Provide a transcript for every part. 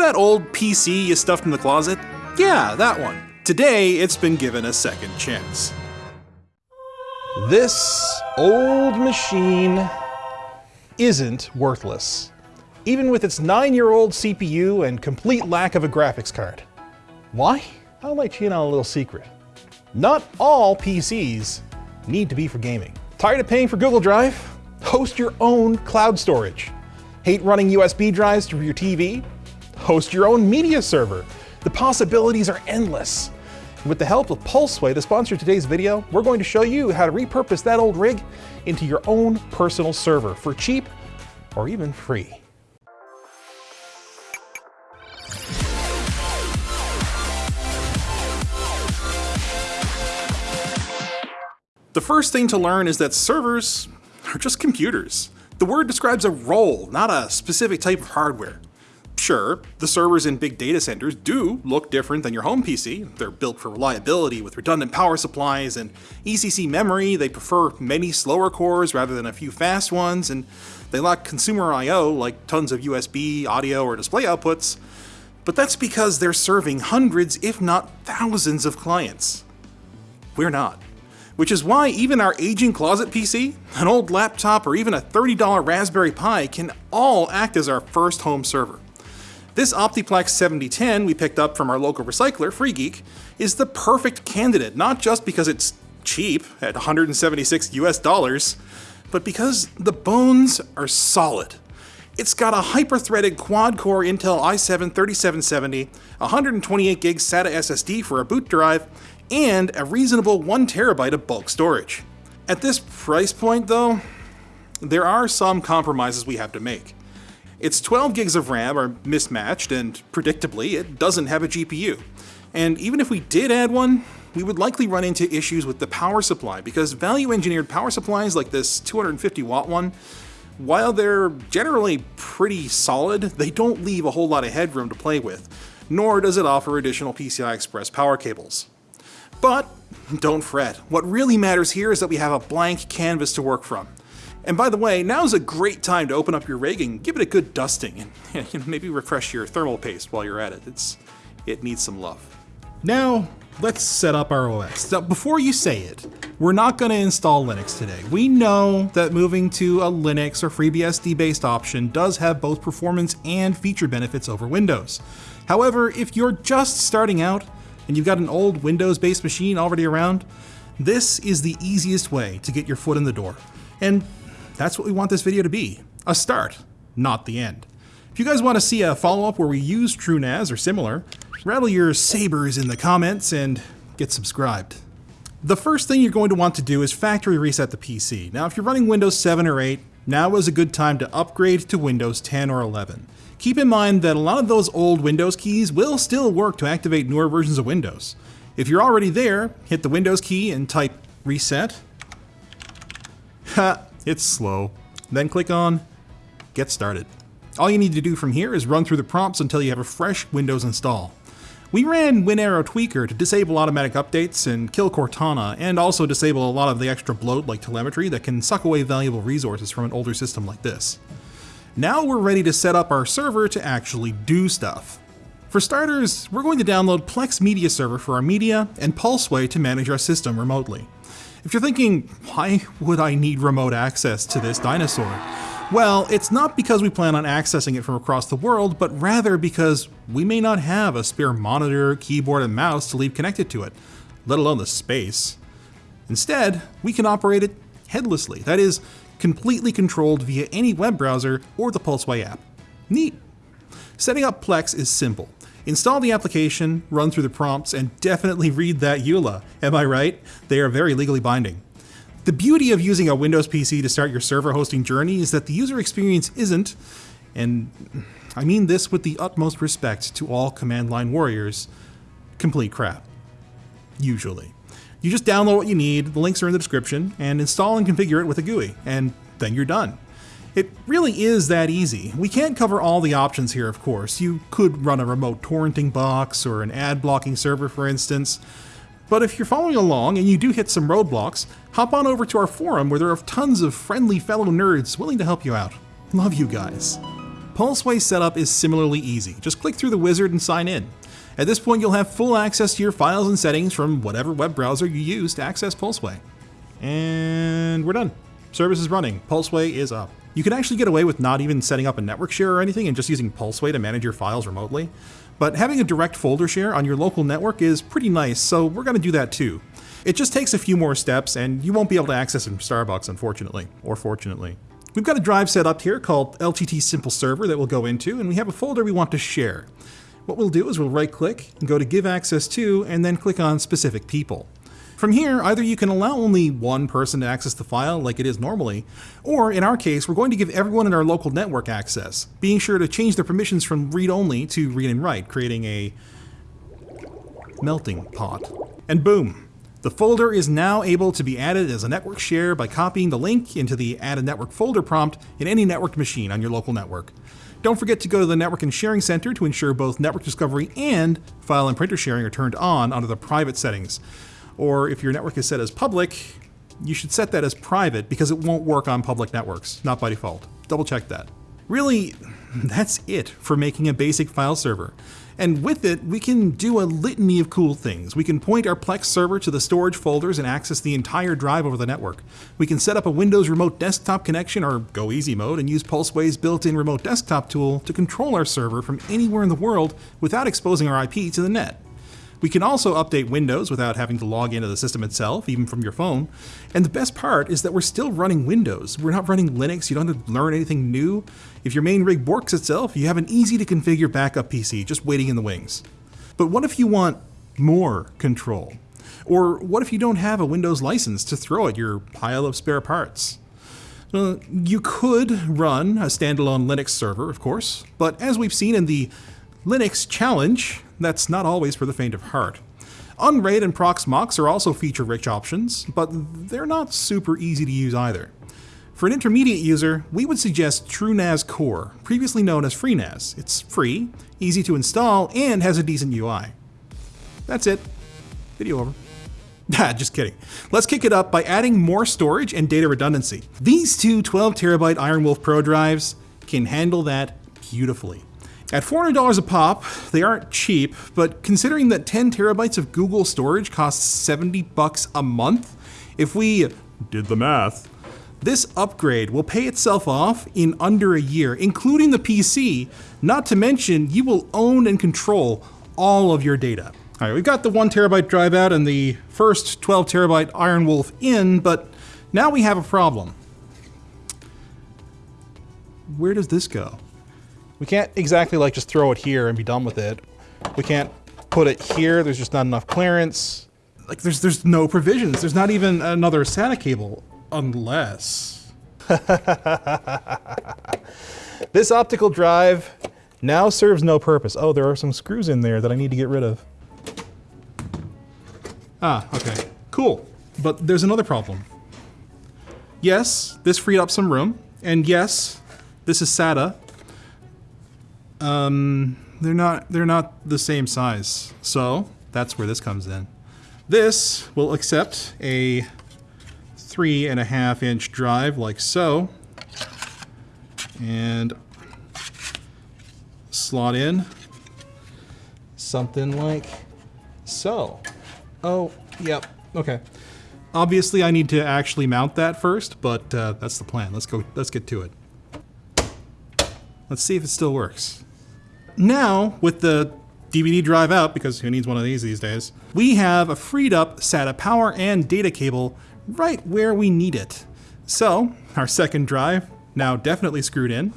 that old PC you stuffed in the closet? Yeah, that one. Today, it's been given a second chance. This old machine isn't worthless, even with its nine-year-old CPU and complete lack of a graphics card. Why? I'll let you in on a little secret. Not all PCs need to be for gaming. Tired of paying for Google Drive? Host your own cloud storage. Hate running USB drives through your TV? Host your own media server. The possibilities are endless. With the help of Pulseway, the sponsor of today's video, we're going to show you how to repurpose that old rig into your own personal server for cheap or even free. The first thing to learn is that servers are just computers. The word describes a role, not a specific type of hardware. Sure, the servers in big data centers do look different than your home PC. They're built for reliability with redundant power supplies and ECC memory. They prefer many slower cores rather than a few fast ones, and they lack consumer I.O. like tons of USB, audio, or display outputs. But that's because they're serving hundreds, if not thousands, of clients. We're not which is why even our aging closet PC, an old laptop, or even a $30 Raspberry Pi can all act as our first home server. This Optiplex 7010 we picked up from our local recycler, FreeGeek, is the perfect candidate, not just because it's cheap at 176 US dollars, but because the bones are solid. It's got a hyper-threaded quad-core Intel i7 3770, 128 gig SATA SSD for a boot drive, and a reasonable 1TB of bulk storage. At this price point though, there are some compromises we have to make. Its 12 gigs of RAM are mismatched, and predictably, it doesn't have a GPU. And even if we did add one, we would likely run into issues with the power supply, because value engineered power supplies like this 250 watt one, while they're generally pretty solid, they don't leave a whole lot of headroom to play with, nor does it offer additional PCI Express power cables. But don't fret, what really matters here is that we have a blank canvas to work from. And by the way, now's a great time to open up your rig and give it a good dusting, and maybe refresh your thermal paste while you're at it. It's, it needs some love. Now, let's set up our OS. Now, before you say it, we're not going to install Linux today. We know that moving to a Linux or FreeBSD based option does have both performance and feature benefits over Windows. However, if you're just starting out, and you've got an old Windows-based machine already around, this is the easiest way to get your foot in the door. And that's what we want this video to be, a start, not the end. If you guys want to see a follow-up where we use TrueNAS or similar, rattle your sabers in the comments and get subscribed. The first thing you're going to want to do is factory reset the PC. Now if you're running Windows 7 or 8, now is a good time to upgrade to Windows 10 or 11. Keep in mind that a lot of those old Windows keys will still work to activate newer versions of Windows. If you're already there, hit the Windows key and type reset. Ha, it's slow. Then click on get started. All you need to do from here is run through the prompts until you have a fresh Windows install. We ran Winaero Tweaker to disable automatic updates and kill Cortana, and also disable a lot of the extra bloat like telemetry that can suck away valuable resources from an older system like this. Now we're ready to set up our server to actually do stuff. For starters, we're going to download Plex Media Server for our media and Pulseway to manage our system remotely. If you're thinking, why would I need remote access to this dinosaur? Well, it's not because we plan on accessing it from across the world, but rather because we may not have a spare monitor, keyboard, and mouse to leave connected to it, let alone the space. Instead, we can operate it headlessly. That is, completely controlled via any web browser or the Pulseway app. Neat! Setting up Plex is simple. Install the application, run through the prompts, and definitely read that EULA. Am I right? They are very legally binding. The beauty of using a Windows PC to start your server hosting journey is that the user experience isn't, and I mean this with the utmost respect to all command line warriors, complete crap. Usually. You just download what you need, the links are in the description, and install and configure it with a GUI, and then you're done. It really is that easy. We can't cover all the options here, of course. You could run a remote torrenting box or an ad blocking server, for instance. But if you're following along and you do hit some roadblocks, hop on over to our forum where there are tons of friendly fellow nerds willing to help you out. Love you guys. Pulseway setup is similarly easy. Just click through the wizard and sign in. At this point, you'll have full access to your files and settings from whatever web browser you use to access Pulseway. And we're done. Service is running. Pulseway is up. You can actually get away with not even setting up a network share or anything and just using Pulseway to manage your files remotely. But having a direct folder share on your local network is pretty nice, so we're going to do that too. It just takes a few more steps, and you won't be able to access it from Starbucks, unfortunately, or fortunately. We've got a drive set up here called LTT Simple Server that we'll go into, and we have a folder we want to share. What we'll do is we'll right click and go to Give Access To, and then click on Specific People. From here, either you can allow only one person to access the file like it is normally, or in our case, we're going to give everyone in our local network access, being sure to change their permissions from read-only to read and write, creating a melting pot. And boom, the folder is now able to be added as a network share by copying the link into the Add a Network folder prompt in any networked machine on your local network. Don't forget to go to the Network and Sharing Center to ensure both network discovery and file and printer sharing are turned on under the private settings or if your network is set as public, you should set that as private because it won't work on public networks, not by default. Double check that. Really, that's it for making a basic file server. And with it, we can do a litany of cool things. We can point our Plex server to the storage folders and access the entire drive over the network. We can set up a Windows remote desktop connection or go easy mode and use Pulseway's built-in remote desktop tool to control our server from anywhere in the world without exposing our IP to the net. We can also update Windows without having to log into the system itself, even from your phone. And the best part is that we're still running Windows. We're not running Linux. You don't have to learn anything new. If your main rig borks itself, you have an easy to configure backup PC just waiting in the wings. But what if you want more control? Or what if you don't have a Windows license to throw at your pile of spare parts? Well, you could run a standalone Linux server, of course, but as we've seen in the Linux Challenge, that's not always for the faint of heart. Unraid and Proxmox are also feature-rich options, but they're not super easy to use either. For an intermediate user, we would suggest TrueNAS Core, previously known as FreeNAS. It's free, easy to install, and has a decent UI. That's it. Video over. Nah, just kidding. Let's kick it up by adding more storage and data redundancy. These two 12 terabyte IronWolf Pro drives can handle that beautifully. At $400 a pop, they aren't cheap, but considering that 10 terabytes of Google storage costs 70 bucks a month, if we did the math, this upgrade will pay itself off in under a year, including the PC, not to mention you will own and control all of your data. All right, we've got the one terabyte drive out and the first 12 terabyte IronWolf in, but now we have a problem. Where does this go? We can't exactly like just throw it here and be done with it. We can't put it here. There's just not enough clearance. Like there's there's no provisions. There's not even another SATA cable unless this optical drive now serves no purpose. Oh, there are some screws in there that I need to get rid of. Ah, okay. Cool. But there's another problem. Yes, this freed up some room, and yes, this is SATA, um, they're not they're not the same size. So that's where this comes in. This will accept a three and a half inch drive like so, and slot in something like so. Oh, yep, okay. Obviously, I need to actually mount that first, but uh, that's the plan. Let's go. Let's get to it. Let's see if it still works. Now, with the DVD drive out, because who needs one of these these days, we have a freed up SATA power and data cable right where we need it. So, our second drive, now definitely screwed in,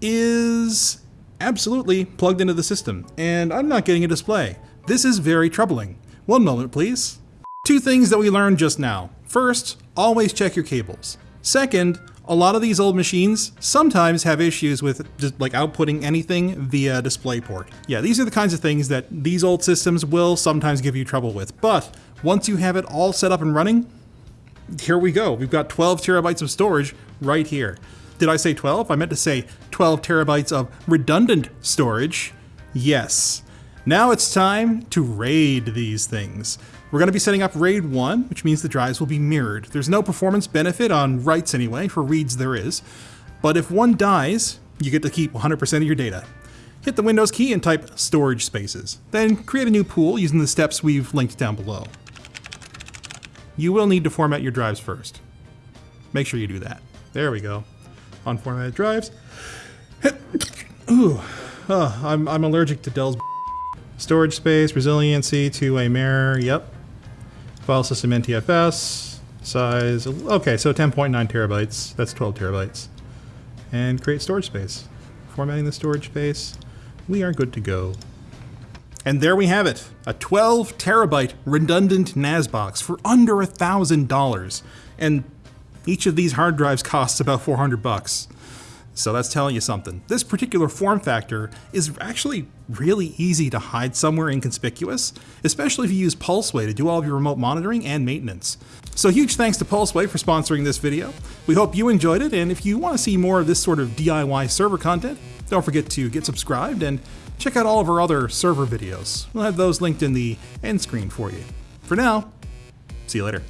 is absolutely plugged into the system, and I'm not getting a display. This is very troubling. One moment, please. Two things that we learned just now. First, always check your cables. Second, a lot of these old machines sometimes have issues with just like outputting anything via DisplayPort. Yeah, these are the kinds of things that these old systems will sometimes give you trouble with. But once you have it all set up and running, here we go. We've got 12 terabytes of storage right here. Did I say 12? I meant to say 12 terabytes of redundant storage. Yes. Now it's time to raid these things. We're going to be setting up RAID 1, which means the drives will be mirrored. There's no performance benefit on writes anyway, for reads there is. But if one dies, you get to keep 100% of your data. Hit the Windows key and type storage spaces. Then create a new pool using the steps we've linked down below. You will need to format your drives first. Make sure you do that. There we go. Unformatted drives. Ooh, oh, I'm, I'm allergic to Dell's storage space, resiliency to a mirror, yep. File system NTFS, size, okay, so 10.9 terabytes, that's 12 terabytes. And create storage space. Formatting the storage space, we are good to go. And there we have it, a 12 terabyte redundant NAS box for under a thousand dollars. And each of these hard drives costs about 400 bucks. So that's telling you something. This particular form factor is actually really easy to hide somewhere inconspicuous, especially if you use Pulseway to do all of your remote monitoring and maintenance. So huge thanks to Pulseway for sponsoring this video. We hope you enjoyed it, and if you want to see more of this sort of DIY server content, don't forget to get subscribed and check out all of our other server videos. We'll have those linked in the end screen for you. For now, see you later.